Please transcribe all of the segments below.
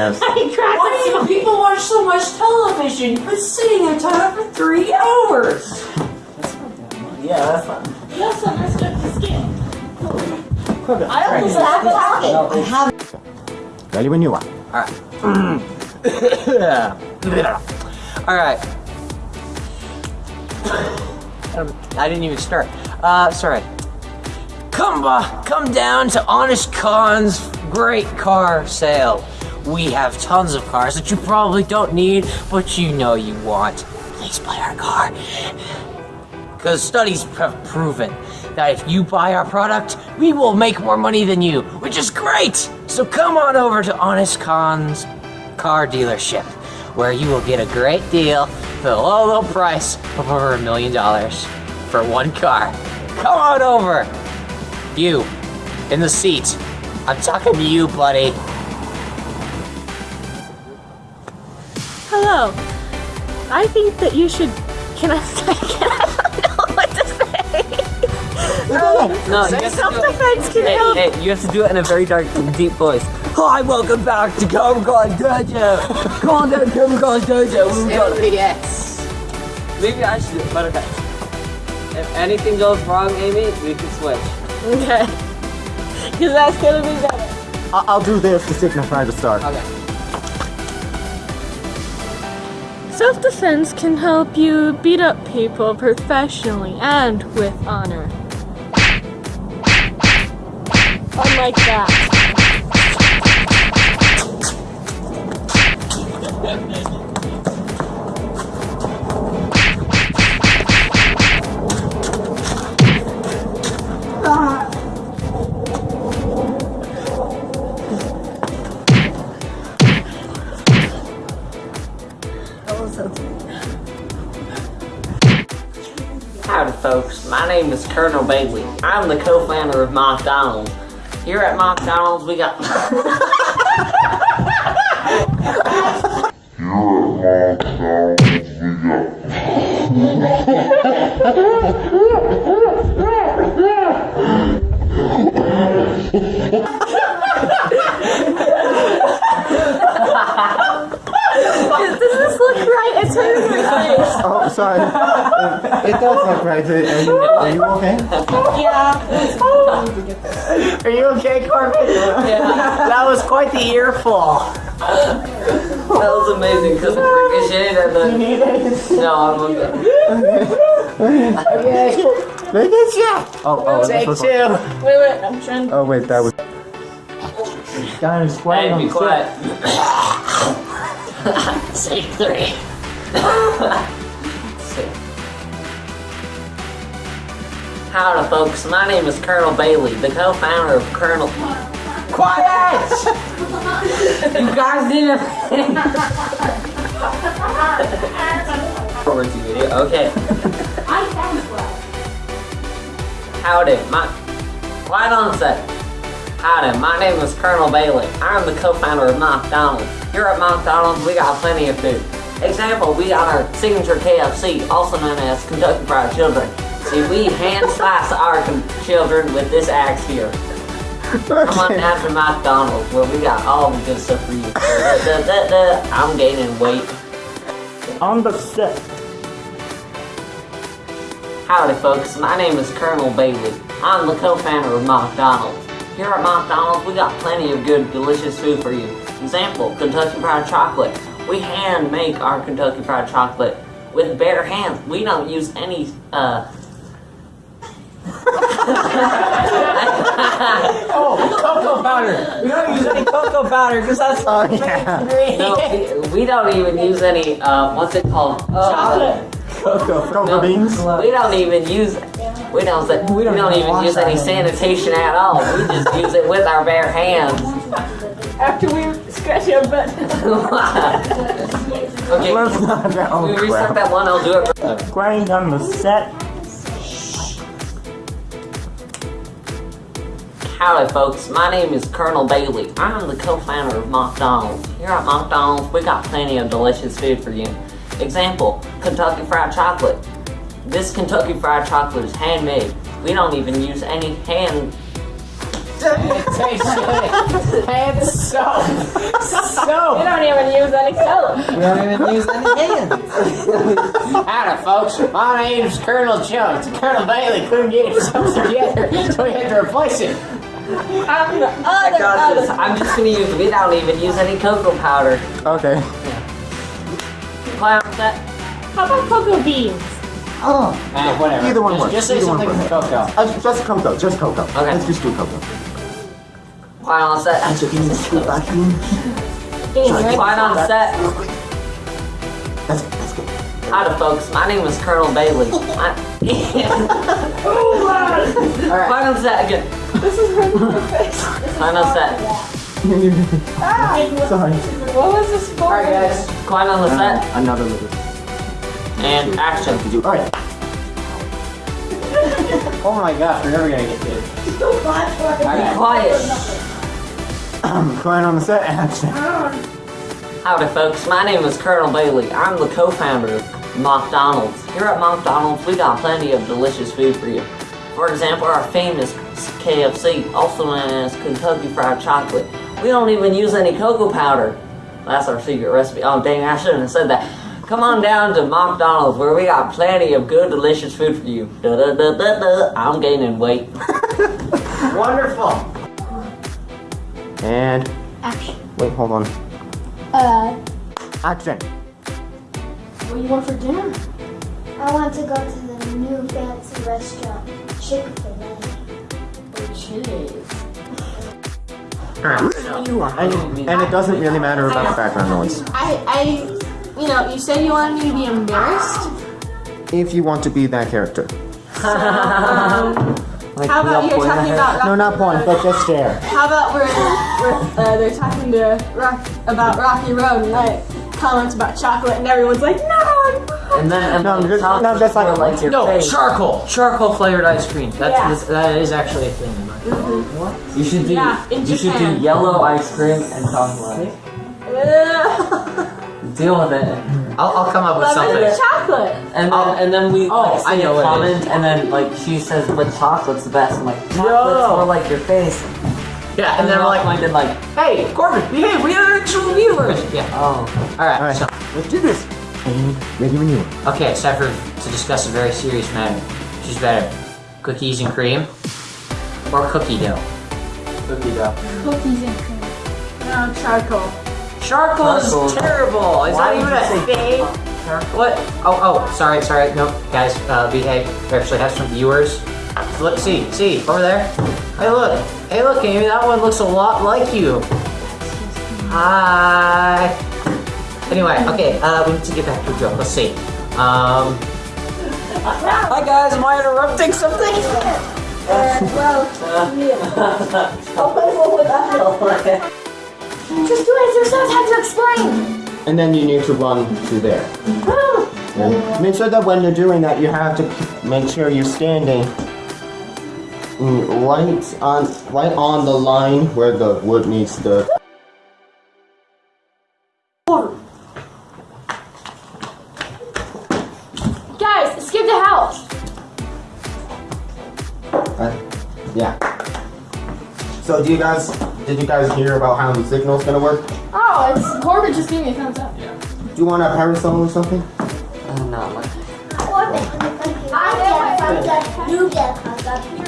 it up? Yes. I cracked Why do you people watch so much television? You've been sitting in time for three hours. Yeah, that's fine. You also messed up the skin. I almost stopped talking. No, it's- Ready when you are. Alright. Um, I didn't even start. Uh, sorry. Come, uh, come down to Honest Khan's great car sale. We have tons of cars that you probably don't need, but you know you want. Please buy our car. Because studies have proven that if you buy our product, we will make more money than you, which is great! So come on over to Honest Con's car dealership, where you will get a great deal for a low, low price of over a million dollars for one car. Come on over! You, in the seat. I'm talking to you, buddy. Hello. I think that you should. Can I? Can I don't know what to say. No, you have to do it- Self-defense can Hey, help. hey, you have to do it in a very dark, deep voice. Hi, welcome back to Cobra Kai Dojo. Come on down to Cobra Dojo. We got Yes. Maybe I should do it, but okay. If anything goes wrong, Amy, we can switch. Okay. Because that's gonna be better. I- I'll do this to signify the start. Okay. Self-defense can help you beat up people professionally and with honor. Unlike that. Howdy, folks. My name is Colonel Bailey. I'm the co-founder of McDonald's. Here at McDonald's, we got. Does this look right? It's hurting my face. Oh, sorry. It, it does look right. Are you, are you okay? Yeah. Are you okay, Corbin? Yeah. That was quite the earful. That was amazing because it ricocheted at the. No, I'm okay. Okay. Look at you. Oh, oh, Take this was- two. Wait, wait, I'm trying to. Oh, wait, that was. Guys, quiet Hey, be quiet. Take three. Howdy, folks. My name is Colonel Bailey, the co-founder of Colonel. Quiet! you guys didn't. Forward to video. Okay. Howdy, my. Quiet on a sec. Howdy, my name is Colonel Bailey. I'm the co-founder of McDonald's. Here at McDonald's, we got plenty of food. Example, we got our signature KFC, also known as Kentucky Fried Children. See, we hand slice our children with this axe here. Come on down to McDonald's, where we got all the good stuff for you. Da, da, da. I'm gaining weight. On the set. Howdy, folks. My name is Colonel Bailey. I'm the co-founder of McDonald's. Here at McDonald's, we got plenty of good, delicious food for you. Example, Kentucky Fried Chocolate. We hand make our Kentucky Fried Chocolate with bare hands. We don't use any, uh... Oh, cocoa powder. We don't use any cocoa powder because that's Oh, yeah. No, we, we don't even use any, uh, what's it called? Chocolate. Cocoa, cocoa beans. We don't even use, we don't, say, we don't, even even use any sanitation at all. We just use it with our bare hands. After we scratch our butt. okay, Let's not. Oh, we restart crap. that one, I'll do it. Grind on the set. Howdy, folks. My name is Colonel Bailey. I'm the co-founder of McDonald's. Here at McDonald's, we got plenty of delicious food for you. Example, Kentucky Fried Chocolate. This Kentucky Fried Chocolate is handmade. We don't even use any hand It tastes good. Soap. We don't even use any soap. We don't even use any hands. Howdy, folks. My name's Colonel Jones. Colonel Bailey couldn't get himself together, so we had to replace him. I'm the I other, got this. other. I'm just gonna use. We don't even use any cocoa powder. Okay. Clown set. How about cocoa beans? Oh. Ah, whatever. Either one just, works. Just say Either one something with works. cocoa. Uh, just cocoa. Just cocoa. Okay. Let's just do cocoa. Clown on set. So can you scoot back in? Beans, right? Clown on set. That's that's good. Howdy, folks. My name is Colonel Bailey. I- Alright. Clown on set again. This is her face. Clown on set. Sorry. Ah. Ah. What was this for? Alright, guys. Clown on the set. Another little. And action. All right. Oh my gosh, we're never gonna get good. Be Alright. quiet. Going on the set. Action. Howdy, folks. My name is Colonel Bailey. I'm the co-founder of McDonald's. Here at McDonald's, we got plenty of delicious food for you. For example, our famous KFC, also known as Kentucky Fried Chocolate. We don't even use any cocoa powder. That's our secret recipe. Oh, dang, I shouldn't have said that. Come on down to McDonald's where we got plenty of good, delicious food for you. Da da da da da. I'm gaining weight. Wonderful. And Action. wait, hold on. Uh, Action. What do you want for dinner? I want to go to the new fancy restaurant. And, and it doesn't really matter about the background noise. I, I, you know, you said you wanted me to be embarrassed. If you want to be that character. How about you're talking about No, not one, but just stare. How about we're, we're uh, they're talking to Rock about Rocky Road and I comment about chocolate and everyone's like, no, I'm. And then and No, then just- top no, just like- like your No, face. charcoal. Charcoal flavored ice cream. That's Yeah. this- that is actually a thing. in my- You should do. Yeah, in you should do yellow ice cream and chocolate. Deal with it. I'll, I'll come up with Lemon something. and chocolate. And then, Oh. and then we Oh, like, I know a what it comment, and then like she says, "But chocolate's the best." I'm like, "Chocolate's No. more like your face." Yeah, and then we're like, like, like, hey, Corbin, behave. We are actual viewers. Yeah. oh, All right. All right, So, let's do this. And ready when you are. okay, it's time for to discuss a very serious matter. Which is better, cookies and cream, or cookie dough? cookie dough. Cookies and cream. No, charcoal. Charcoal is terrible. It's Why not even would a you say thing. What? Oh, oh, sorry, sorry. No, guys, uh, behave. We actually have some viewers. Look, see, see, over there. Hey, look. Hey, look, Amy, that one looks a lot like you. Hi. Anyway, okay, uh, we need to get back to the joke. Let's see. Um. Hi, guys. Am I interrupting something? Well, painful would that feel? Just do it yourself, have to explain. And then you need to run to there. And make sure that when you're doing that, you have to make sure you're standing right on right on the line where the wood meets the. Guys, skip the house. Uh, yeah. So do you guys did you guys hear about how the signal's gonna work? Oh, it's Corbin just gave me a thumbs up. Yeah. Do you want a parasol or something? Uh, not much. I get thumbs you get thumbs up,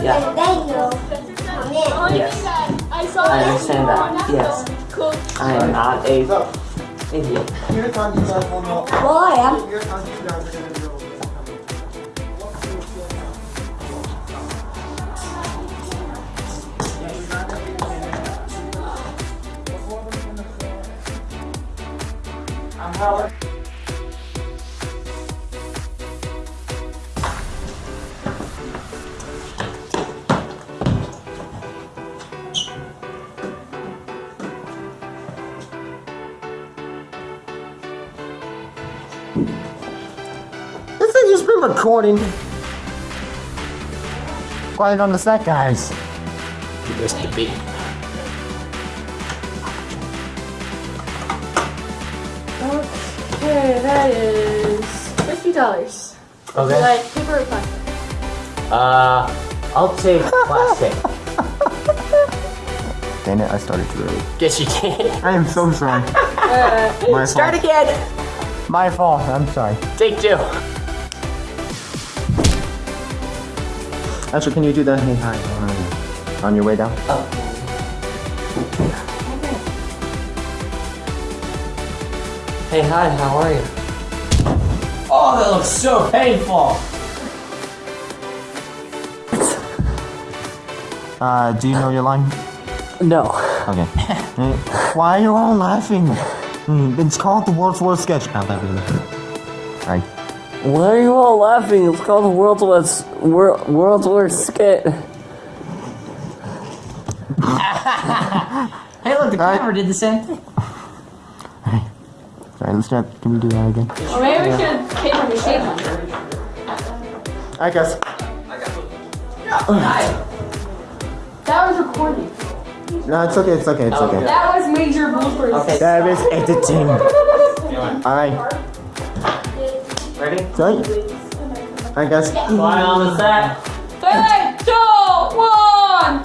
Yeah. and then you come in. Yes. I, understand that. Yes. Cool. I am not a idiot. here's how you guys will know. Well, I am. Been recording. Quiet on the set, guys. This to be. Okay, that is fifty dollars. Okay. Like paper or plastic? Uh, I'll take plastic. Dang it, I started too early. Guess you did. I am so sorry. My Start fault. again. My fault. I'm sorry. Take two. Actually, can you do the hey hi on- on your way down? Hey, hi, how are you? Oh, that looks so painful. Uh, do you know your line? No. Okay. Why are you all laughing? Hmm, It's called the world's worst sketch. Ow, that really hurt. Right. Why are you all laughing? It's called the world's worst, wor- world's worst skit. Hey, look, the Alright. camera did the same thing. Sorry, let's try. Can we do that again? Or maybe we should take from the shape one. I guess. That was recording. No, it's okay. It's okay. It's okay. That was major bloopers. Okay. That is editing. Alright. Ready? Sorry. I guess. Fly on the set. Three, two, one.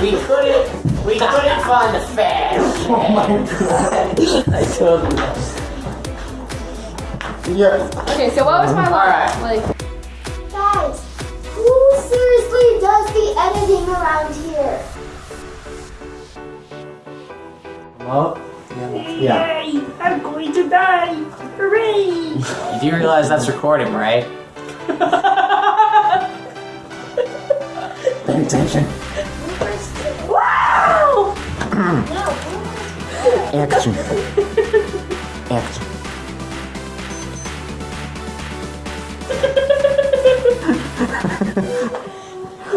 We couldn't. We couldn't find the fan. Oh my god. I told you. Yeah. Okay, so what was my line? Like, Guys, who seriously does the editing around here? Well, Yeah. Yeah. Yay! I'm going to die! Hooray! you do realize that's recording, right? Pay attention. Wow! Action. Action.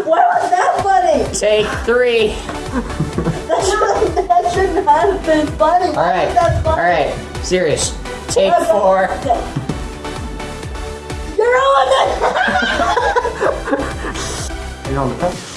Why was that funny? Take three. That should, that should not have been funny. All right. That's funny. right. Serious. Take four. You're on it! You on the